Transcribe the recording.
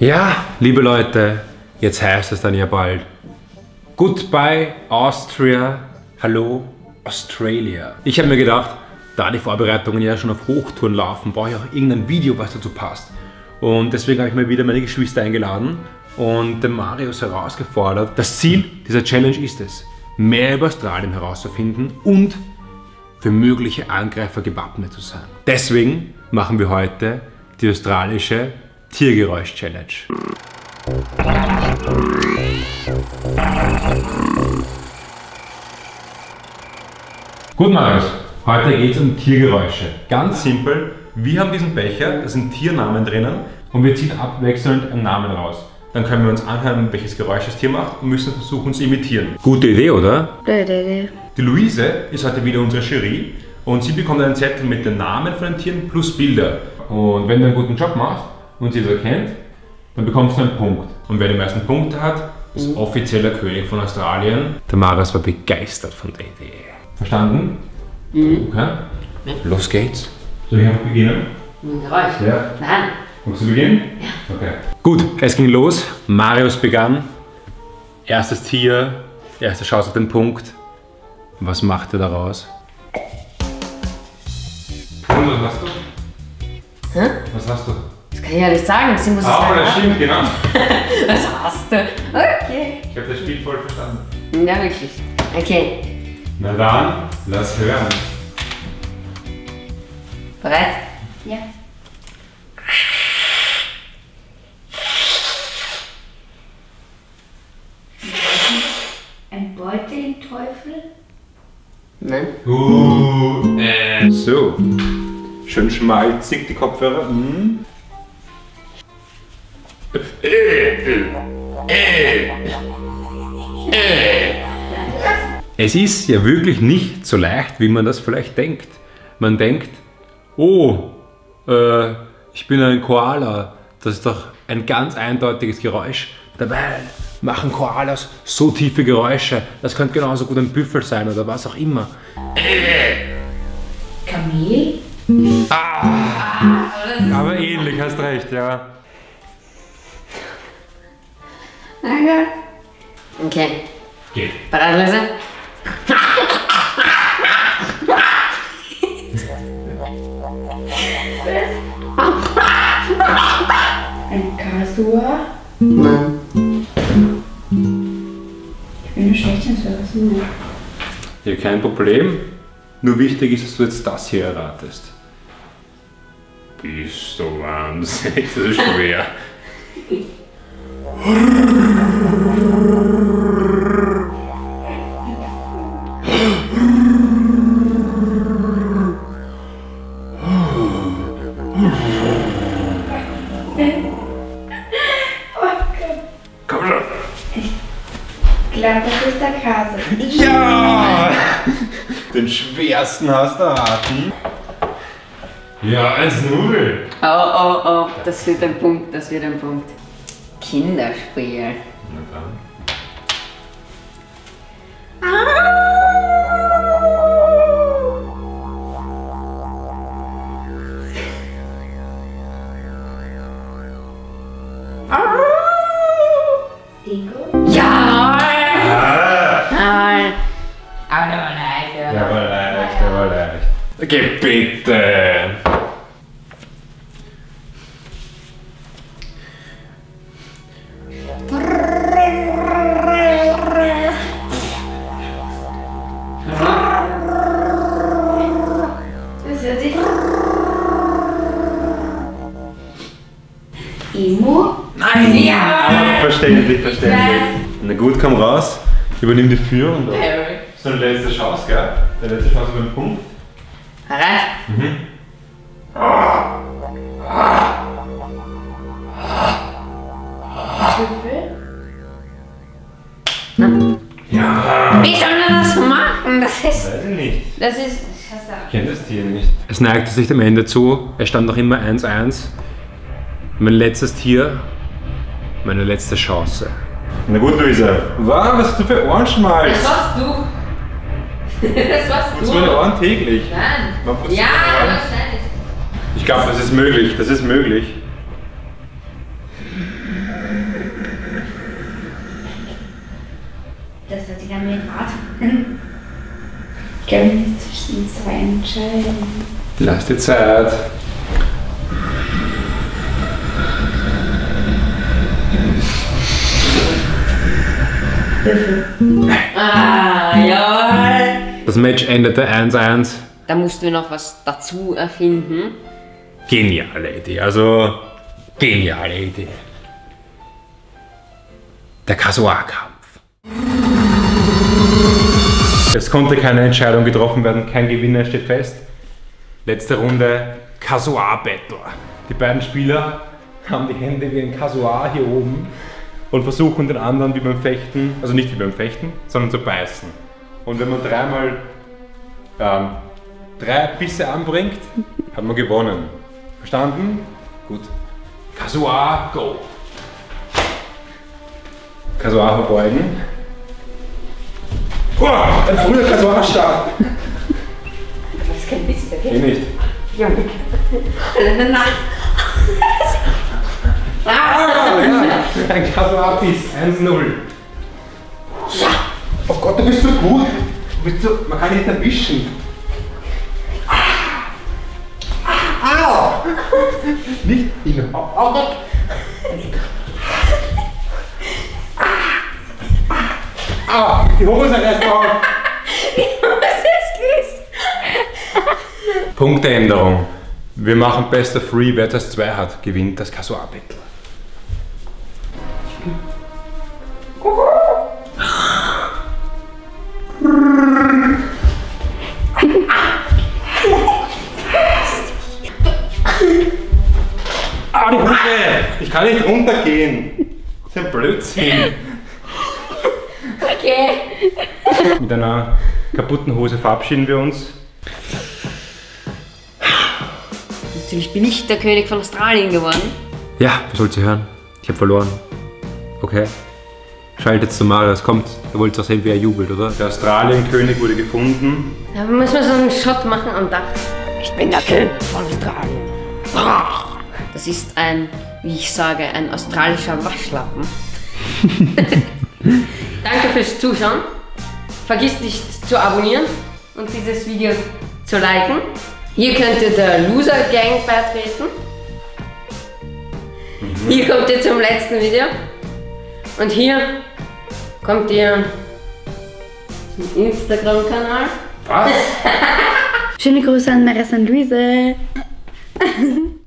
Ja, liebe Leute, jetzt heißt es dann ja bald Goodbye Austria, hallo Australia. Ich habe mir gedacht, da die Vorbereitungen ja schon auf Hochtouren laufen, brauche ich auch irgendein Video, was dazu passt. Und deswegen habe ich mir wieder meine Geschwister eingeladen und den Marius herausgefordert. Das Ziel dieser Challenge ist es, mehr über Australien herauszufinden und für mögliche Angreifer gewappnet zu sein. Deswegen machen wir heute die australische Tiergeräusch-Challenge. Gut, Marius. Heute geht es um Tiergeräusche. Ganz simpel. Wir haben diesen Becher, da sind Tiernamen drinnen und wir ziehen abwechselnd einen Namen raus. Dann können wir uns anhören, welches Geräusch das Tier macht und müssen versuchen zu imitieren. Gute Idee, oder? Gute Idee. Die Luise ist heute wieder unsere Jury und sie bekommt einen Zettel mit den Namen von den Tieren plus Bilder. Und wenn du einen guten Job machst und sie das erkennt, dann bekommst du einen Punkt. Und wer die meisten Punkte hat, ist offizieller König von Australien. Der Marius war begeistert von der Idee. Verstanden? Mhm. Okay. Los geht's. Soll ich einfach beginnen? Ein Geräusch? Ja. Nein. Magst du beginnen? Ja. Okay. Gut, es ging los. Marius begann. Erstes Tier, erste Chance auf den Punkt. Was macht er daraus? Und was hast du? Hä? Was hast du? Das kann ich ja nicht sagen. Sie muss es Ah, das stimmt, genau. Was hast du? Okay. Ich habe das Spiel voll verstanden. Ja, wirklich. Okay. Na dann, lass hören. Bereit? Ja. Ein Beutelteufel? Nein. Uh, äh. So. Schön schmalzig die Kopfhörer. Mm. Es ist ja wirklich nicht so leicht, wie man das vielleicht denkt. Man denkt, oh, äh, ich bin ein Koala. Das ist doch ein ganz eindeutiges Geräusch. Dabei machen Koalas so tiefe Geräusche. Das könnte genauso gut ein Büffel sein oder was auch immer. Kamel? Aber ähnlich, hast recht, ja. Okay. Geht. Bereit, Lise? Ein Kasua? Nein. Ich bin nur schlecht in sowas. ne? Ja, kein Problem. Nur wichtig ist, dass du jetzt das hier erratest. Bist du wahnsinnig, das ist schwer. Komm schon. Ich glaube, das ist der Kase. Ja! Den schwersten hast du erraten. Ja, 1-0. Oh, oh, oh. Das wird ein Punkt, das wird ein Punkt. Kinderspiel. Na dann. Dingo? Ja! Ah! Nein. Aber der war leicht, ja. Der war leicht, der war leicht. Okay, bitte. Emo? Nein! Ja! Verständlich, verständlich. Na gut, komm raus. Übernimm die Führung. doch. Harry. So eine letzte Chance, gell? Der letzte Chance über den Punkt. Bereit? Büffel? Ja. Wie soll man das machen? Das ist. Weiß ich nicht. Das ist. Das ist Ich kenne das Tier nicht. Es neigte sich dem Ende zu. Es stand noch immer 1-1. Mein letztes Tier, meine letzte Chance. Na gut, Luisa. Wow, was hast du für Ohrenschmalz? Das warst du. das warst du. Putzt meine Ohren täglich? Nein. Ja, wahrscheinlich. Ich glaube, das ist möglich. Das ist möglich. Das hört sich an mir hart an. Ich kann mich nicht zwischen zwei entscheiden. Lass dir Zeit. Würfel. Ah, ja. Das Match endete 1-1. Da mussten wir noch was dazu erfinden. Geniale Idee, also geniale Idee. Der Kasuar-Kampf. Es konnte keine Entscheidung getroffen werden, kein Gewinner steht fest. Letzte Runde Kasuar-Battle. Die beiden Spieler haben die Hände wie ein Kasuar hier oben und versuchen den anderen wie beim Fechten, also nicht wie beim Fechten, sondern zu beißen. Und wenn man dreimal ähm, drei Bisse anbringt, hat man gewonnen. Verstanden? Gut. Kasuar, go! Kasuar verbeugen. Oh, ein früher Kasuar-Start. Das ist kein Witz, Eh okay? nicht. Ja, Nein, nein. Ah, ja. Ein Kasuar-Biss, 1-0. Oh Gott, du bist so gut. Du bist so, man kann dich nicht erwischen. Au! Nicht hin. Au, au Gott! Ah, die Hose reißt auf. Punkteänderung. Wir machen Best of Three. Wer das 2 hat, gewinnt das Kasuar-Battle. Ah, die! Ich kann nicht runtergehen. Das ist ein Blödsinn. Okay. Mit einer kaputten Hose verabschieden wir uns. Natürlich bin ich der König von Australien geworden. Ja, was wollt ihr hören? Ich habe verloren. Okay. Schaltet zum Mal, es kommt. Ihr wollt doch sehen, wie er jubelt, oder? Der Australienkönig wurde gefunden. Da müssen wir so einen Shot machen am Dach. Ich bin der König von Australien. Das ist ein, wie ich sage, ein australischer Waschlappen. Danke fürs Zuschauen. Vergiss nicht zu abonnieren und dieses Video zu liken. Hier könnt ihr der Loser Gang beitreten. Hier kommt ihr zum letzten Video. Und hier kommt ihr zum Instagram-Kanal. Was? Schöne Grüße an Marissa und Luise.